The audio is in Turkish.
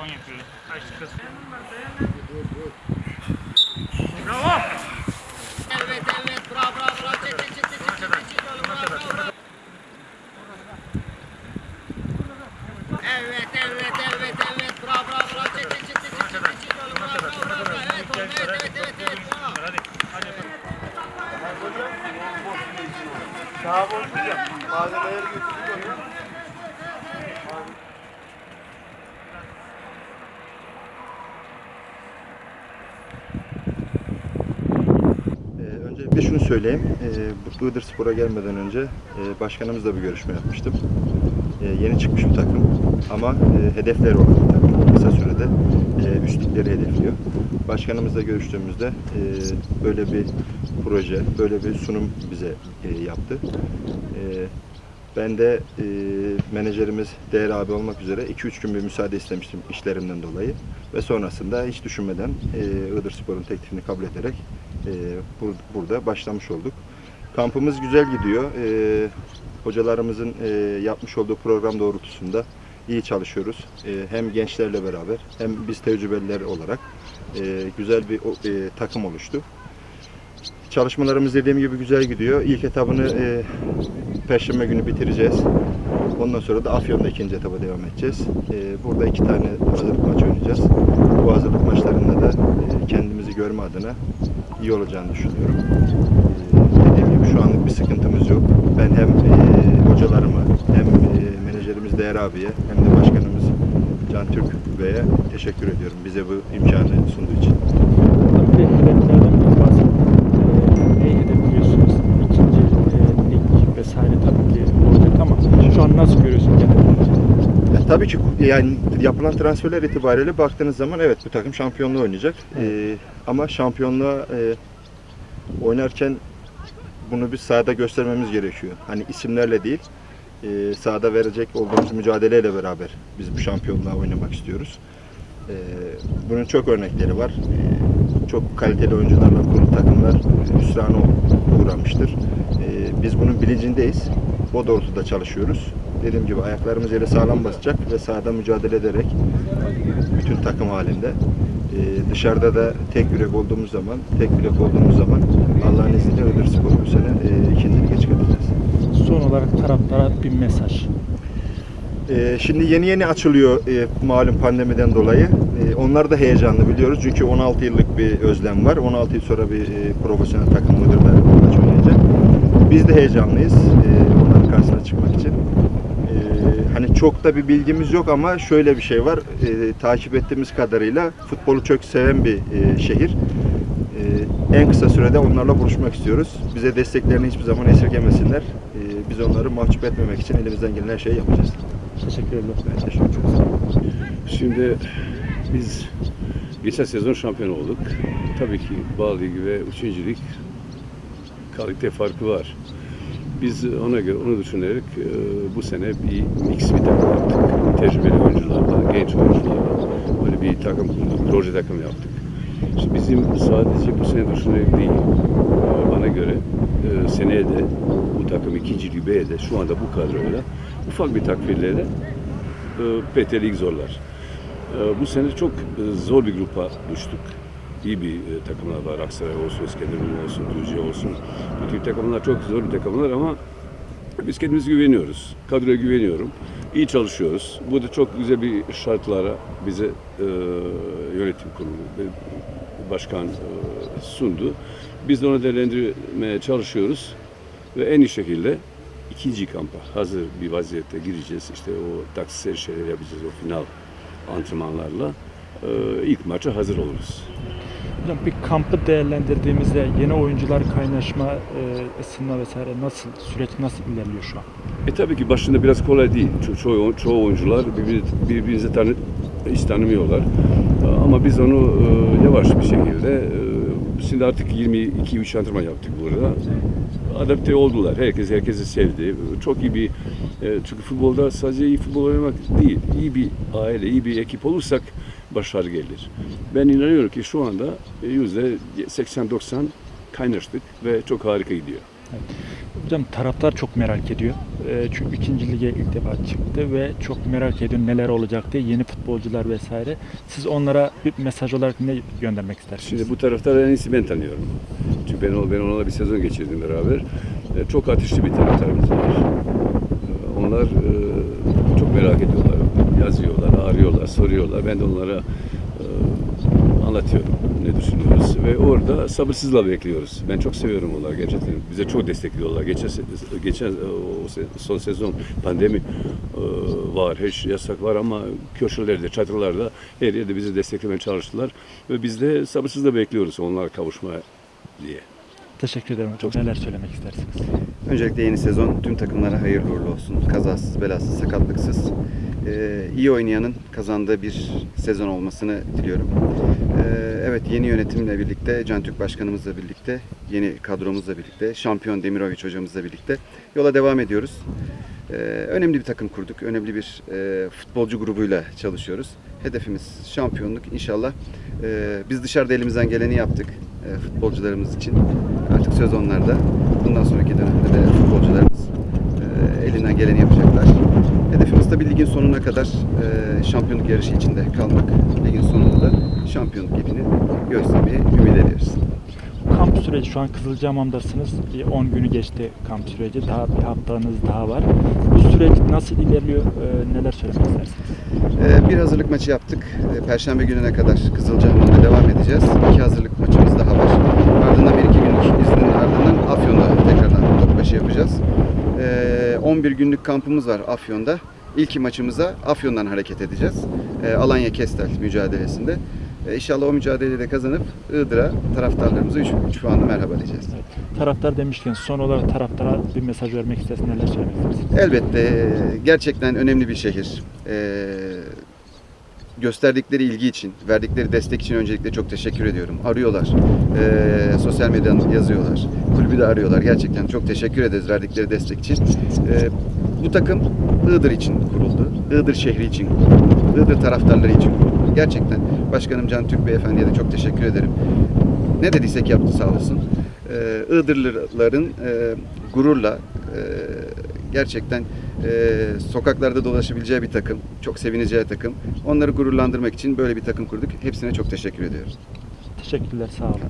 son yapıyoruz. Kaçtı kız. Bravo. Evet evet bravo bravo bravo çek çek çek çek. Evet evet evet evet bravo bravo bravo çek çek çek çek evet evet evet evet evet. Hadi. Hadi. Daha boş hocam. Malzemeleri götürdük Ee, öncelikle şunu söyleyeyim. Bu Iğdır Spor'a gelmeden önce e, başkanımızla bir görüşme yapmıştım. Ee, yeni çıkmış bir takım ama e, hedefleri olan bir takım. Kısa sürede e, üstlükleri hedefliyor. Başkanımızla görüştüğümüzde e, böyle bir proje, böyle bir sunum bize e, yaptı. E, ben de e, menajerimiz Değer abi olmak üzere 2-3 gün bir müsaade istemiştim işlerimden dolayı. Ve sonrasında hiç düşünmeden e, Iğdır Spor'un teklifini kabul ederek e, bur- burada başlamış olduk. Kampımız güzel gidiyor. E, hocalarımızın e, yapmış olduğu program doğrultusunda iyi çalışıyoruz. E, hem gençlerle beraber hem biz tecrübeliler olarak e, güzel bir e, takım oluştu. Çalışmalarımız dediğim gibi güzel gidiyor. İlk etabını e, Perşembe günü bitireceğiz. Ondan sonra da Afyon'da ikinci etaba devam edeceğiz. E, burada iki tane hazırlık maçı oynayacağız. Bu hazırlık maçlarında da e, kendimizi görme adına iyi olacağını düşünüyorum. E, dediğim gibi şu anlık bir sıkıntımız yok. Ben hem e, hocalarıma hem e, menajerimiz Değer abiye hem de başkanımız Can Türk Bey'e teşekkür ediyorum bize bu imkanı sunduğu için. Tabii ki hedeflerden biraz bahsedin. Ee, neyi hedefliyorsunuz? İkinci e, lig vesaire tabii ki olacak ama şu an nasıl görüyorsun genel? Ya, tabii ki yani yapılan transferler itibariyle baktığınız zaman evet bu takım şampiyonluğu oynayacak. Ee, ama şampiyonluğa e, oynarken bunu biz sahada göstermemiz gerekiyor. Hani isimlerle değil, e, sahada verecek olduğumuz mücadeleyle beraber biz bu şampiyonluğa oynamak istiyoruz. Ee, bunun çok örnekleri var. Ee, çok kaliteli oyuncularla kurulu takımlar hüsrana uğramıştır. Ee, biz bunun bilincindeyiz. O doğrultuda çalışıyoruz. Dediğim gibi ayaklarımız yere sağlam basacak ve sahada mücadele ederek bütün takım halinde ee, dışarıda da tek yürek olduğumuz zaman, tek bilek olduğumuz zaman Allah'ın izniyle Iğdır Spor'u bu sene e, ikinci lige çıkartacağız. Son olarak taraftara bir mesaj. Ee, şimdi yeni yeni açılıyor e, malum pandemiden dolayı. E, onlar da heyecanlı biliyoruz çünkü 16 yıllık bir özlem var. 16 yıl sonra bir e, profesyonel takım Iğdır'da maç oynayacak. Biz de heyecanlıyız e, onların karşısına çıkmak için. Hani çok da bir bilgimiz yok ama şöyle bir şey var. E, takip ettiğimiz kadarıyla futbolu çok seven bir e, şehir. E, en kısa sürede onlarla buluşmak istiyoruz. Bize desteklerini hiçbir zaman esirgemesinler. E, biz onları mahcup etmemek için elimizden gelen her şeyi yapacağız. Teşekkür ederim. Ben teşekkür ederim. Şimdi biz geçen sezon şampiyon olduk. Tabii ki Bağ Ligi ve 3. Lig kalite farkı var. Biz ona göre onu düşünerek e, bu sene bir mix bir takım yaptık. Tecrübeli oyuncularla, genç oyuncularla böyle bir takım kurduk, proje takım yaptık. Şimdi bizim sadece bu sene düşünerek değil, bana göre e, seneye de bu takım ikinci ligeye de şu anda bu kadroyla ufak bir takviyelerle e, PT Lig zorlar. E, bu sene çok e, zor bir grupa düştük. İyi bir e, takımlar var. Aksaray olsun, İskenderun olsun, Düzce olsun. Bu tip takımlar çok zor bir takımlar ama biz kendimize güveniyoruz. Kadroya güveniyorum. İyi çalışıyoruz. Bu da çok güzel bir şartlara bize e, yönetim kurulu ve başkan e, sundu. Biz de onu değerlendirmeye çalışıyoruz ve en iyi şekilde ikinci kampa hazır bir vaziyette gireceğiz. İşte o taksisel şeyler yapacağız o final antrenmanlarla. Ee, ilk maça hazır oluruz. Hocam bir kampı değerlendirdiğimizde yeni oyuncular kaynaşma, e, ısınma vesaire nasıl, süreç nasıl ilerliyor şu an? E tabii ki başında biraz kolay değil. Ço- çoğu, çoğu oyuncular birbirini, birbirinizi tanı, hiç tanımıyorlar. Ee, Ama biz onu e, yavaş bir şekilde e, şimdi artık 22-3 antrenman yaptık burada. Adapte oldular. Herkes herkesi sevdi. Çok iyi bir e, çünkü futbolda sadece iyi futbol oynamak değil. İyi bir aile, iyi bir ekip olursak başarı gelir. Ben inanıyorum ki şu anda yüzde 80-90 kaynaştık ve çok harika gidiyor. Hocam taraftar çok merak ediyor. Çünkü ikinci lige ilk defa çıktı ve çok merak ediyor neler olacak diye yeni futbolcular vesaire. Siz onlara bir mesaj olarak ne göndermek istersiniz? Şimdi bu taraftarı en iyisi ben tanıyorum. Çünkü ben, ben onlarla bir sezon geçirdim beraber. E, Çok ateşli bir taraftarımız var. E, Onlar e, çok merak ediyorlar. Yazıyorlar, arıyorlar, soruyorlar. Ben de onlara e, anlatıyorum ne düşünüyoruz. Ve orada sabırsızla bekliyoruz. Ben çok seviyorum onları gerçekten. Bize çok destekliyorlar. Geçen, geçen e, o son sezon pandemi e, var, her şey yasak var ama köşelerde, çadırlarda her yerde bizi desteklemeye çalıştılar. Ve biz de sabırsızla bekliyoruz onlara kavuşma diye. Teşekkür ederim hocam. Neler söylemek istersiniz? Öncelikle yeni sezon tüm takımlara hayırlı uğurlu olsun. Kazasız, belasız, sakatlıksız. Ee, iyi oynayanın kazandığı bir sezon olmasını diliyorum. Ee, evet yeni yönetimle birlikte, Can Türk Başkanımızla birlikte, yeni kadromuzla birlikte, şampiyon Demirovic hocamızla birlikte yola devam ediyoruz. Ee, önemli bir takım kurduk. Önemli bir e, futbolcu grubuyla çalışıyoruz. Hedefimiz şampiyonluk. İnşallah biz dışarıda elimizden geleni yaptık e, futbolcularımız için. Artık söz onlarda. Bundan sonraki dönemde de futbolcularımız e, elinden geleni yapacaklar. Hedefimiz tabii ligin sonuna kadar e, şampiyonluk yarışı içinde kalmak. Ligin sonunda da şampiyonluk ipini göstermeyi ümit ediyoruz. Kamp süreci şu an Kızılcahamam'dasınız. Bir 10 günü geçti kamp süreci. Daha bir haftanız daha var. Bu süreç nasıl ilerliyor? Ee, neler söylemek istersiniz? Ee, Bir hazırlık maçı yaptık. Ee, Perşembe gününe kadar Kızılcahamam'da devam edeceğiz. İki hazırlık maçımız daha var. Ardından bir iki günlük iznin ardından Afyon'da tekrardan topbaşı yapacağız. Ee, 11 günlük kampımız var Afyon'da. İlk maçımıza Afyon'dan hareket edeceğiz. Ee, Alanya Kestel mücadelesinde. Ee, İnşallah o mücadeleyi de kazanıp Iğdır'a taraftarlarımıza 3 puanla merhaba diyeceğiz. Taraftar demişken son olarak taraftara bir mesaj vermek istersiniz. Neler söylemek istersiniz? Elbette e, gerçekten önemli bir şehir. Ee, gösterdikleri ilgi için, verdikleri destek için öncelikle çok teşekkür ediyorum. Arıyorlar, ee, sosyal medyadan yazıyorlar, kulübü de arıyorlar. Gerçekten çok teşekkür ederiz verdikleri destek için. Ee, bu takım Iğdır için kuruldu, Iğdır şehri için kuruldu, Iğdır taraftarları için kuruldu. Gerçekten Başkanım Can Türk Beyefendi'ye de çok teşekkür ederim. Ne dediysek yaptı sağ olsun. Ee, Iğdırlıların e, gururla e, gerçekten e, sokaklarda dolaşabileceği bir takım, çok sevineceği takım. Onları gururlandırmak için böyle bir takım kurduk. Hepsine çok teşekkür ediyorum. Teşekkürler. Sağ olun.